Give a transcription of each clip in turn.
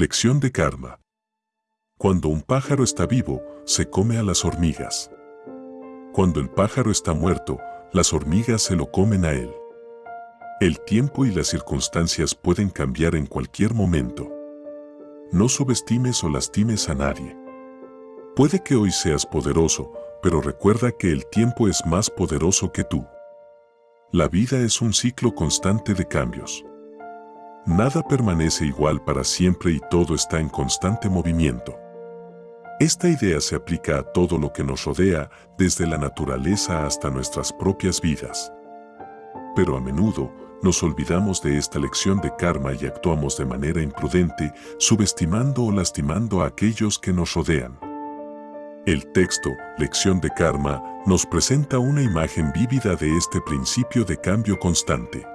Lección de karma. Cuando un pájaro está vivo, se come a las hormigas. Cuando el pájaro está muerto, las hormigas se lo comen a él. El tiempo y las circunstancias pueden cambiar en cualquier momento. No subestimes o lastimes a nadie. Puede que hoy seas poderoso, pero recuerda que el tiempo es más poderoso que tú. La vida es un ciclo constante de cambios. Nada permanece igual para siempre y todo está en constante movimiento. Esta idea se aplica a todo lo que nos rodea, desde la naturaleza hasta nuestras propias vidas. Pero a menudo, nos olvidamos de esta lección de karma y actuamos de manera imprudente, subestimando o lastimando a aquellos que nos rodean. El texto, Lección de Karma, nos presenta una imagen vívida de este principio de cambio constante.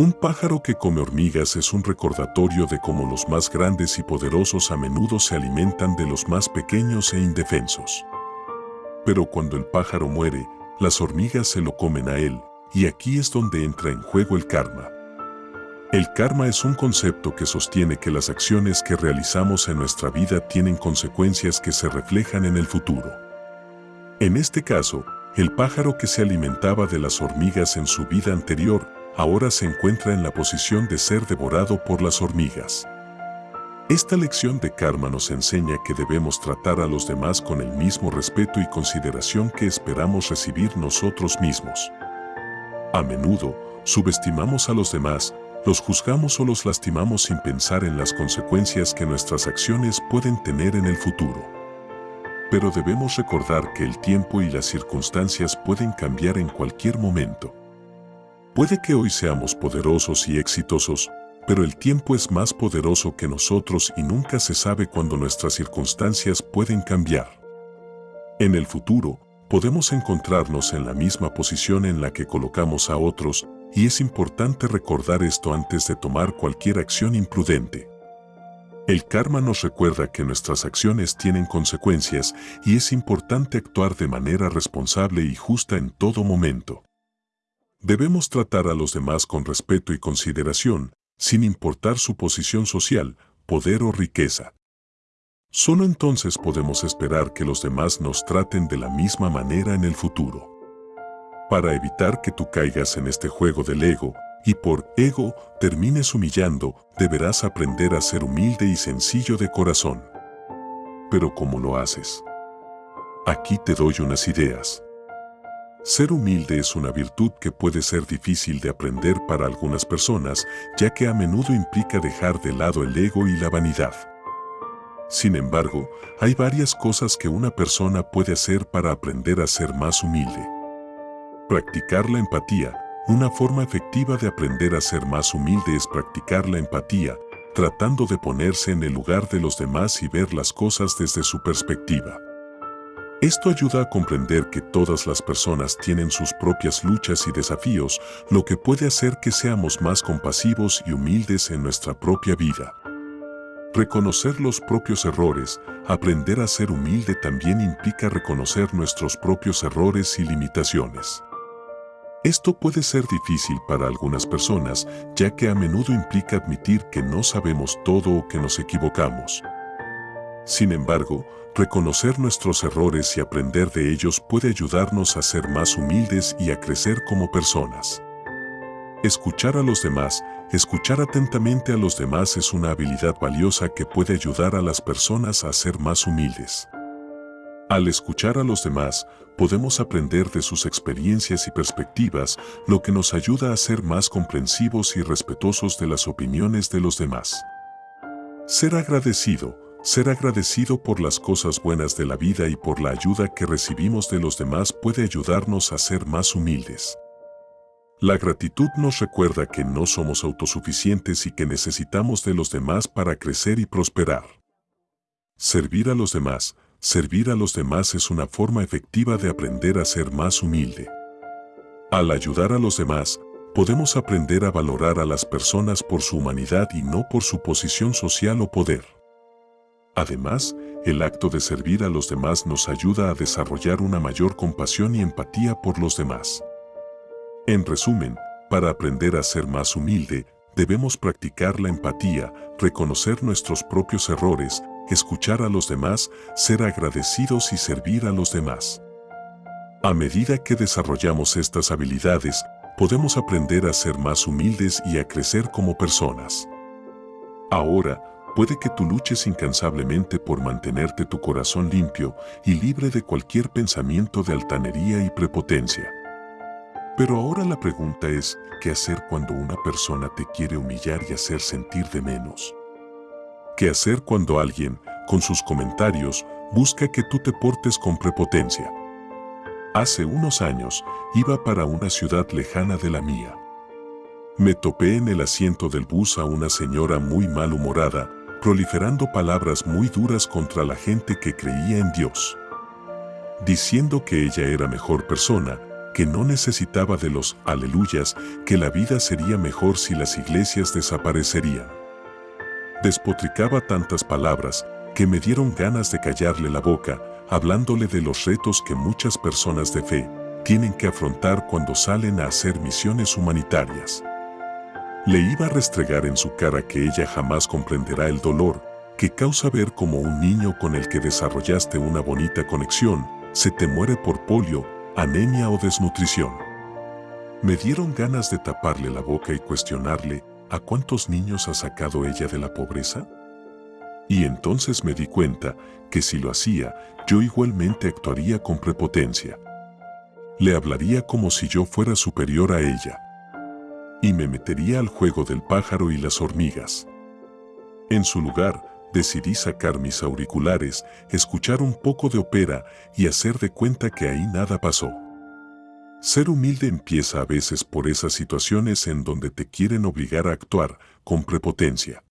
Un pájaro que come hormigas es un recordatorio de cómo los más grandes y poderosos a menudo se alimentan de los más pequeños e indefensos. Pero cuando el pájaro muere, las hormigas se lo comen a él, y aquí es donde entra en juego el karma. El karma es un concepto que sostiene que las acciones que realizamos en nuestra vida tienen consecuencias que se reflejan en el futuro. En este caso, el pájaro que se alimentaba de las hormigas en su vida anterior, ahora se encuentra en la posición de ser devorado por las hormigas. Esta lección de karma nos enseña que debemos tratar a los demás con el mismo respeto y consideración que esperamos recibir nosotros mismos. A menudo, subestimamos a los demás, los juzgamos o los lastimamos sin pensar en las consecuencias que nuestras acciones pueden tener en el futuro. Pero debemos recordar que el tiempo y las circunstancias pueden cambiar en cualquier momento. Puede que hoy seamos poderosos y exitosos, pero el tiempo es más poderoso que nosotros y nunca se sabe cuándo nuestras circunstancias pueden cambiar. En el futuro, podemos encontrarnos en la misma posición en la que colocamos a otros y es importante recordar esto antes de tomar cualquier acción imprudente. El karma nos recuerda que nuestras acciones tienen consecuencias y es importante actuar de manera responsable y justa en todo momento. Debemos tratar a los demás con respeto y consideración, sin importar su posición social, poder o riqueza. Solo entonces podemos esperar que los demás nos traten de la misma manera en el futuro. Para evitar que tú caigas en este juego del ego y por ego termines humillando, deberás aprender a ser humilde y sencillo de corazón. Pero ¿cómo lo haces? Aquí te doy unas ideas. Ser humilde es una virtud que puede ser difícil de aprender para algunas personas, ya que a menudo implica dejar de lado el ego y la vanidad. Sin embargo, hay varias cosas que una persona puede hacer para aprender a ser más humilde. Practicar la empatía. Una forma efectiva de aprender a ser más humilde es practicar la empatía, tratando de ponerse en el lugar de los demás y ver las cosas desde su perspectiva. Esto ayuda a comprender que todas las personas tienen sus propias luchas y desafíos, lo que puede hacer que seamos más compasivos y humildes en nuestra propia vida. Reconocer los propios errores, aprender a ser humilde también implica reconocer nuestros propios errores y limitaciones. Esto puede ser difícil para algunas personas, ya que a menudo implica admitir que no sabemos todo o que nos equivocamos. Sin embargo, reconocer nuestros errores y aprender de ellos puede ayudarnos a ser más humildes y a crecer como personas. Escuchar a los demás, escuchar atentamente a los demás es una habilidad valiosa que puede ayudar a las personas a ser más humildes. Al escuchar a los demás, podemos aprender de sus experiencias y perspectivas, lo que nos ayuda a ser más comprensivos y respetuosos de las opiniones de los demás. Ser agradecido, ser agradecido por las cosas buenas de la vida y por la ayuda que recibimos de los demás puede ayudarnos a ser más humildes. La gratitud nos recuerda que no somos autosuficientes y que necesitamos de los demás para crecer y prosperar. Servir a los demás, servir a los demás es una forma efectiva de aprender a ser más humilde. Al ayudar a los demás, podemos aprender a valorar a las personas por su humanidad y no por su posición social o poder. Además, el acto de servir a los demás nos ayuda a desarrollar una mayor compasión y empatía por los demás. En resumen, para aprender a ser más humilde, debemos practicar la empatía, reconocer nuestros propios errores, escuchar a los demás, ser agradecidos y servir a los demás. A medida que desarrollamos estas habilidades, podemos aprender a ser más humildes y a crecer como personas. Ahora, puede que tú luches incansablemente por mantenerte tu corazón limpio y libre de cualquier pensamiento de altanería y prepotencia. Pero ahora la pregunta es, ¿qué hacer cuando una persona te quiere humillar y hacer sentir de menos? ¿Qué hacer cuando alguien, con sus comentarios, busca que tú te portes con prepotencia? Hace unos años, iba para una ciudad lejana de la mía. Me topé en el asiento del bus a una señora muy malhumorada, proliferando palabras muy duras contra la gente que creía en Dios. Diciendo que ella era mejor persona, que no necesitaba de los aleluyas, que la vida sería mejor si las iglesias desaparecerían. Despotricaba tantas palabras que me dieron ganas de callarle la boca, hablándole de los retos que muchas personas de fe tienen que afrontar cuando salen a hacer misiones humanitarias. Le iba a restregar en su cara que ella jamás comprenderá el dolor que causa ver como un niño con el que desarrollaste una bonita conexión se te muere por polio, anemia o desnutrición. Me dieron ganas de taparle la boca y cuestionarle a cuántos niños ha sacado ella de la pobreza. Y entonces me di cuenta que si lo hacía, yo igualmente actuaría con prepotencia. Le hablaría como si yo fuera superior a ella y me metería al juego del pájaro y las hormigas. En su lugar, decidí sacar mis auriculares, escuchar un poco de ópera y hacer de cuenta que ahí nada pasó. Ser humilde empieza a veces por esas situaciones en donde te quieren obligar a actuar con prepotencia.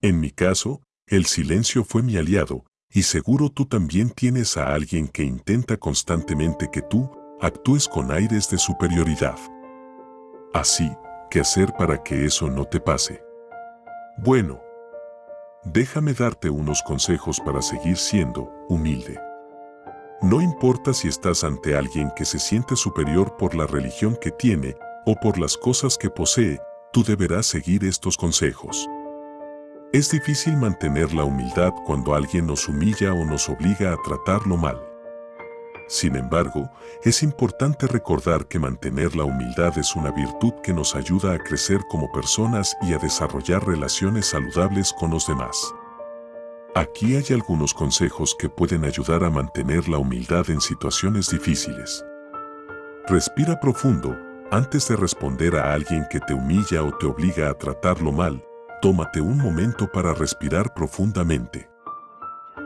En mi caso, el silencio fue mi aliado, y seguro tú también tienes a alguien que intenta constantemente que tú actúes con aires de superioridad. Así, ¿qué hacer para que eso no te pase? Bueno, déjame darte unos consejos para seguir siendo humilde. No importa si estás ante alguien que se siente superior por la religión que tiene o por las cosas que posee, tú deberás seguir estos consejos. Es difícil mantener la humildad cuando alguien nos humilla o nos obliga a tratarlo mal. Sin embargo, es importante recordar que mantener la humildad es una virtud que nos ayuda a crecer como personas y a desarrollar relaciones saludables con los demás. Aquí hay algunos consejos que pueden ayudar a mantener la humildad en situaciones difíciles. Respira profundo. Antes de responder a alguien que te humilla o te obliga a tratarlo mal, tómate un momento para respirar profundamente.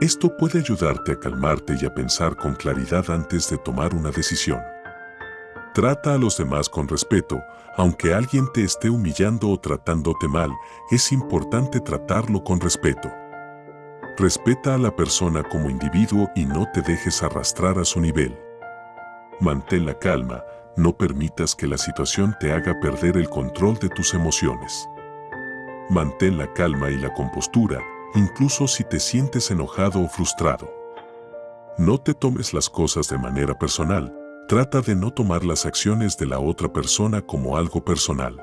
Esto puede ayudarte a calmarte y a pensar con claridad antes de tomar una decisión. Trata a los demás con respeto, aunque alguien te esté humillando o tratándote mal, es importante tratarlo con respeto. Respeta a la persona como individuo y no te dejes arrastrar a su nivel. Mantén la calma, no permitas que la situación te haga perder el control de tus emociones. Mantén la calma y la compostura, incluso si te sientes enojado o frustrado. No te tomes las cosas de manera personal, trata de no tomar las acciones de la otra persona como algo personal.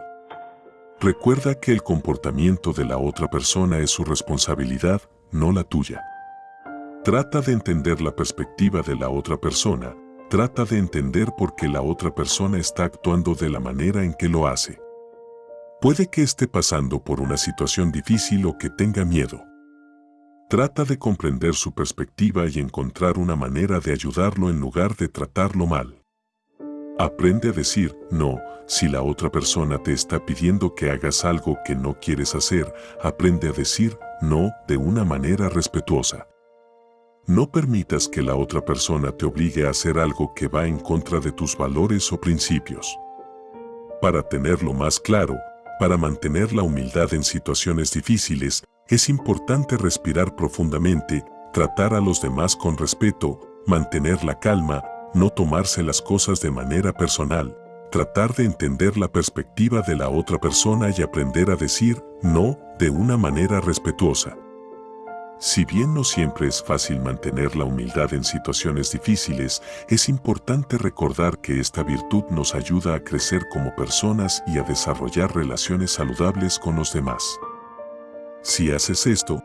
Recuerda que el comportamiento de la otra persona es su responsabilidad, no la tuya. Trata de entender la perspectiva de la otra persona, trata de entender por qué la otra persona está actuando de la manera en que lo hace. Puede que esté pasando por una situación difícil o que tenga miedo. Trata de comprender su perspectiva y encontrar una manera de ayudarlo en lugar de tratarlo mal. Aprende a decir no si la otra persona te está pidiendo que hagas algo que no quieres hacer. Aprende a decir no de una manera respetuosa. No permitas que la otra persona te obligue a hacer algo que va en contra de tus valores o principios. Para tenerlo más claro, para mantener la humildad en situaciones difíciles, es importante respirar profundamente, tratar a los demás con respeto, mantener la calma, no tomarse las cosas de manera personal, tratar de entender la perspectiva de la otra persona y aprender a decir no de una manera respetuosa. Si bien no siempre es fácil mantener la humildad en situaciones difíciles, es importante recordar que esta virtud nos ayuda a crecer como personas y a desarrollar relaciones saludables con los demás. Si haces esto,